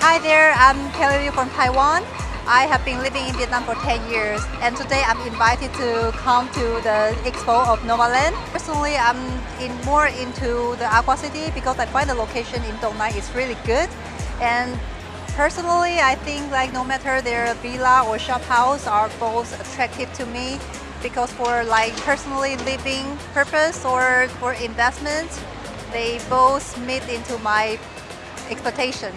Hi there, I'm Kelly Liu from Taiwan. I have been living in Vietnam for 10 years and today I'm invited to come to the expo of Novaland. Personally, I'm in more into the Aqua City because I find the location in Dong Nai is really good and personally I think like no matter their villa or shop house are both attractive to me because for like personally living purpose or for investment they both meet into my expectation.